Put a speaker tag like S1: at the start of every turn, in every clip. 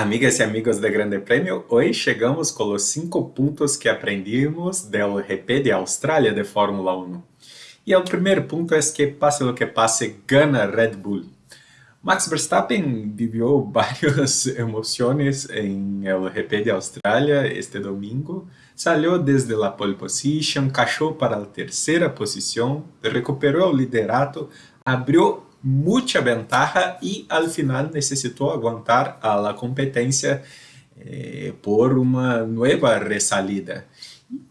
S1: Amigas e amigos do Grande Prêmio, hoje chegamos com os 5 pontos que aprendimos do GP de Austrália de Fórmula 1. E o primeiro ponto é que, passe o que passe, gana Red Bull. Max Verstappen viveu várias emoções em el de Austrália este domingo. Saiu desde a pole position, cachou para a terceira posição, recuperou o liderato, abriu mucha ventaja y al final necesitó aguantar a la competencia eh, por una nueva resalida.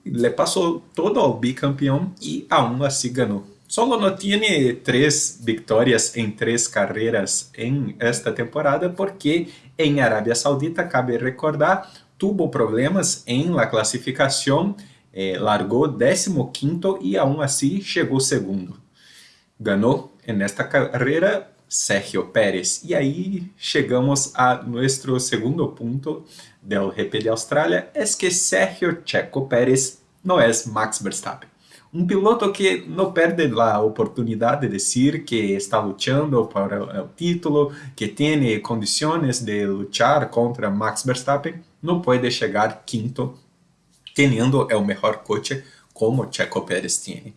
S1: Le pasó todo al bicampeón y aún así ganó. Solo no tiene tres victorias en tres carreras en esta temporada porque en Arabia Saudita, cabe recordar, tuvo problemas en la clasificación, eh, largou 15 y aún así llegó segundo. Ganó nesta carreira Sergio Pérez. E aí chegamos a nosso segundo ponto do GP de Austrália, é que Sergio Checo Pérez não é Max Verstappen. Um piloto que não perde a oportunidade de dizer que está lutando para o título, que tem condições de lutar contra Max Verstappen, não pode chegar quinto, tendo o melhor coche como Checo Pérez tem.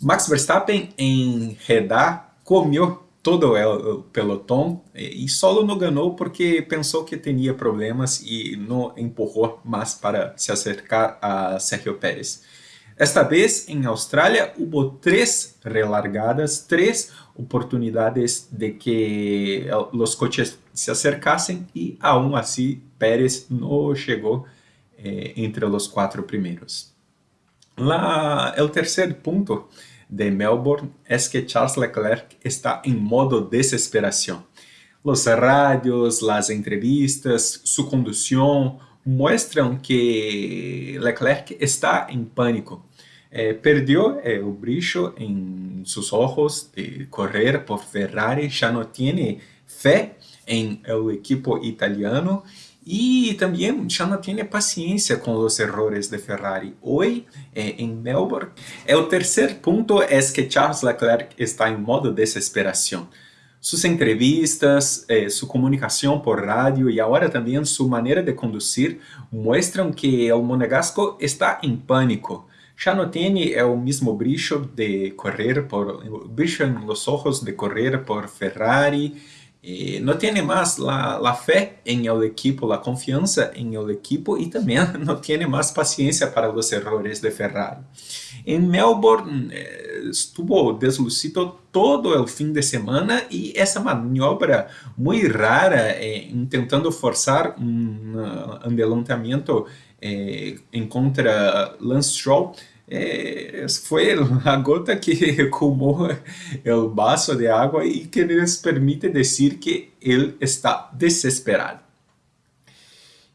S1: Max Verstappen em Jeddah comeu todo o pelotão e solo não ganhou porque pensou que tinha problemas e não empurrou mais para se acercar a Sergio Pérez. Esta vez, em Austrália, houve três relargadas, três oportunidades de que os coches se acercassem e, aún assim, Pérez não chegou eh, entre os quatro primeiros. La, el tercer punto de Melbourne es que Charles Leclerc está en modo desesperación. Los radios, las entrevistas, su conducción muestran que Leclerc está en pánico. Eh, perdió el brillo en sus ojos de correr por Ferrari, ya no tiene fe en el equipo italiano e também já não tem paciência com os errores de Ferrari. Hoje, eh, em Melbourne, é o terceiro ponto é que Charles Leclerc está em modo desesperação. Suas entrevistas, eh, comunicação por rádio e agora também sua maneira de conduzir mostram que o monegasco está em pânico. Já não tem o mesmo brilho de correr por, brilho nos olhos de correr por Ferrari, eh, no tiene más la, la, fe en el equipo, la confianza en el equipo y también no tiene más paciencia para los errores de Ferrari. En Melbourne eh, estuvo deslucido todo el fin de semana y esa maniobra muy rara eh, intentando forzar un uh, adelantamiento eh, contra Lance Stroll é, foi a gota que colmou o vaso de água e que nos permite dizer que ele está desesperado.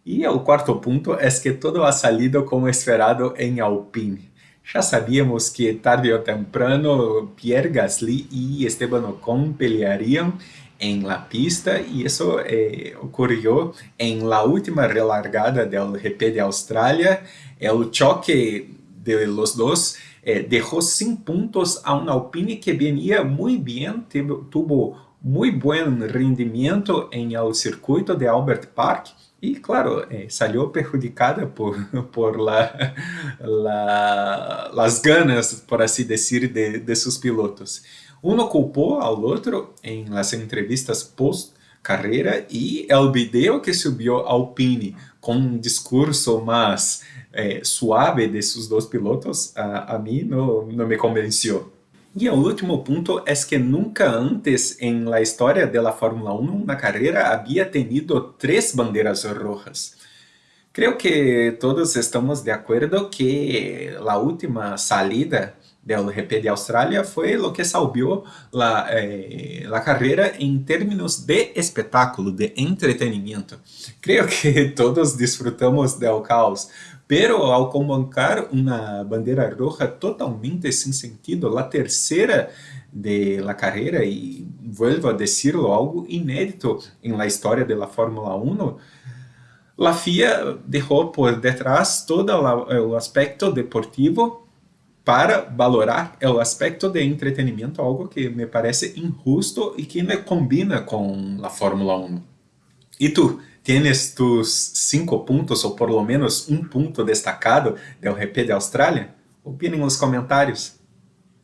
S1: E o quarto ponto é que todo ha salido como esperado em Alpine. Já sabíamos que tarde ou temprano Pierre Gasly e Esteban Ocon peleariam em la pista e isso eh, ocorreu em la última relargada do GP de Austrália. É o choque de los dos, eh, dejó sin puntos a un Alpine que venía muy bien, tuvo muy buen rendimiento en el circuito de Albert Park y claro, eh, salió perjudicada por, por la, la, las ganas, por así decir, de, de sus pilotos. Uno culpó al otro en las entrevistas post carreira e o vídeo que subiu Alpine com um discurso mais eh, suave desses dois pilotos, a, a mim não, não me convenceu. E o último ponto é que nunca antes em la história da Fórmula 1 na carreira havia tenido três bandeiras rojas. Creio que todos estamos de acordo que a última salida del GP de Australia fue lo que salvó la, eh, la carrera en términos de espectáculo, de entretenimiento. Creo que todos disfrutamos del caos, pero al convocar una bandera roja totalmente sin sentido, la tercera de la carrera, y vuelvo a decirlo, algo inédito en la historia de la Fórmula 1, la FIA dejó por detrás todo el aspecto deportivo para valorar o aspecto de entretenimento, algo que me parece injusto e que não combina com a Fórmula 1. E tu, ¿Tienes tus cinco puntos ou por lo menos um ponto destacado del GP de Austrália? Opine nos comentários.